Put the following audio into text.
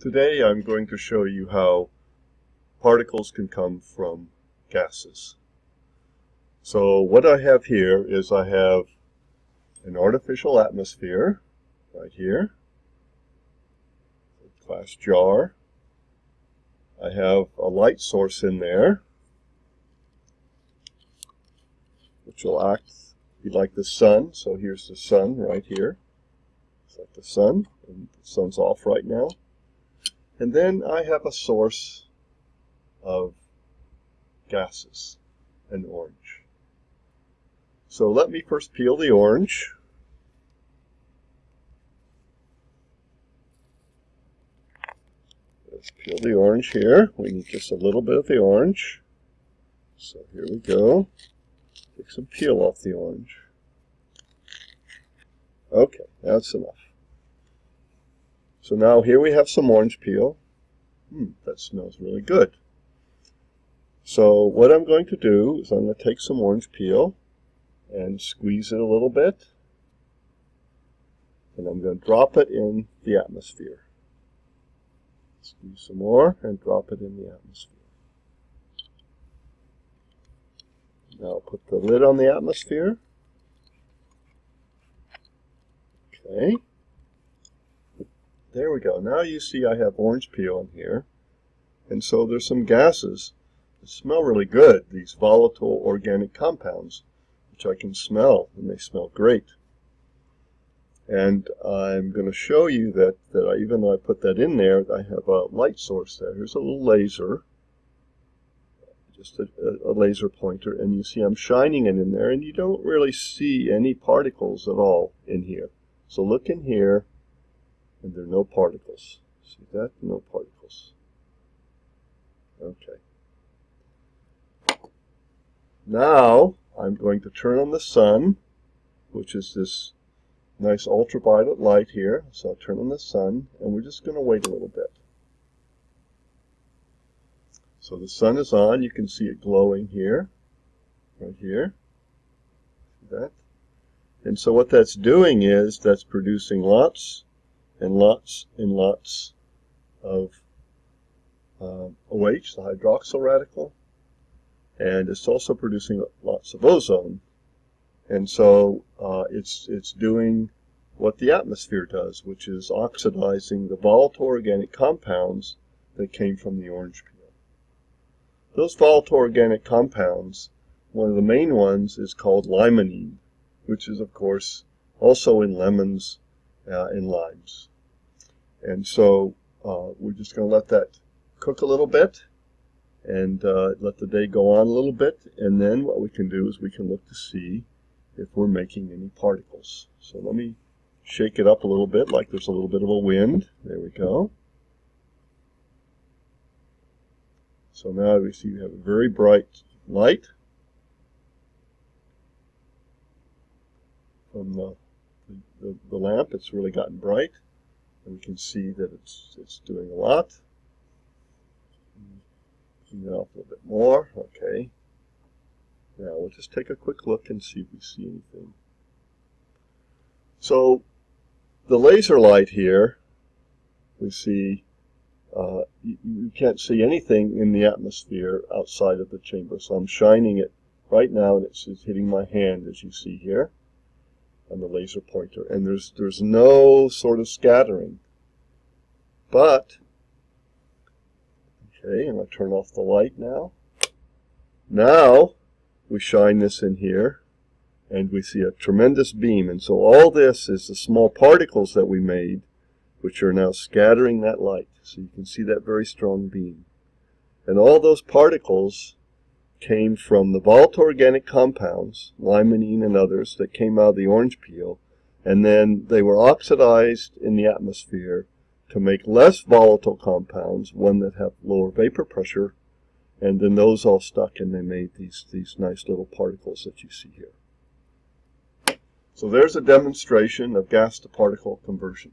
Today I'm going to show you how particles can come from gases. So what I have here is I have an artificial atmosphere right here, glass jar. I have a light source in there, which will act be like the sun. So here's the sun right here. It's like the sun, and the sun's off right now. And then I have a source of gases, an orange. So let me first peel the orange. Let's peel the orange here. We need just a little bit of the orange. So here we go. Take some peel off the orange. Okay, that's enough. So now here we have some orange peel. Hmm, that smells really good. So what I'm going to do is I'm going to take some orange peel and squeeze it a little bit. And I'm going to drop it in the atmosphere. Squeeze some more and drop it in the atmosphere. Now put the lid on the atmosphere. Okay. There we go. Now you see I have orange peel in here. And so there's some gases that smell really good, these volatile organic compounds, which I can smell, and they smell great. And I'm going to show you that, that I, even though I put that in there, I have a light source there. Here's a little laser, just a, a laser pointer, and you see I'm shining it in there, and you don't really see any particles at all in here. So look in here, and there are no particles. See that? No particles. Okay. Now I'm going to turn on the sun, which is this nice ultraviolet light here. So I'll turn on the sun, and we're just going to wait a little bit. So the sun is on. You can see it glowing here, right here. See that? And so what that's doing is that's producing lots and lots and lots of um, OH, the hydroxyl radical, and it's also producing lots of ozone. And so uh, it's, it's doing what the atmosphere does, which is oxidizing the volatile organic compounds that came from the orange peel. Those volatile organic compounds, one of the main ones is called limonene, which is of course also in lemons uh, and limes. And so uh, we're just going to let that cook a little bit and uh, let the day go on a little bit. And then what we can do is we can look to see if we're making any particles. So let me shake it up a little bit like there's a little bit of a wind. There we go. So now we see we have a very bright light from the, the, the lamp. It's really gotten bright. And we can see that it's, it's doing a lot. Zoom it a little bit more. Okay. Now we'll just take a quick look and see if we see anything. So the laser light here, we see uh, you, you, can't see anything in the atmosphere outside of the chamber. So I'm shining it right now and it's, it's hitting my hand as you see here on the laser pointer. And there's, there's no sort of scattering. But, okay, I'm going to turn off the light now. Now, we shine this in here, and we see a tremendous beam. And so all this is the small particles that we made, which are now scattering that light. So you can see that very strong beam. And all those particles came from the volatile organic compounds, limonene and others, that came out of the orange peel, and then they were oxidized in the atmosphere to make less volatile compounds, one that have lower vapor pressure, and then those all stuck and they made these, these nice little particles that you see here. So there's a demonstration of gas to particle conversion.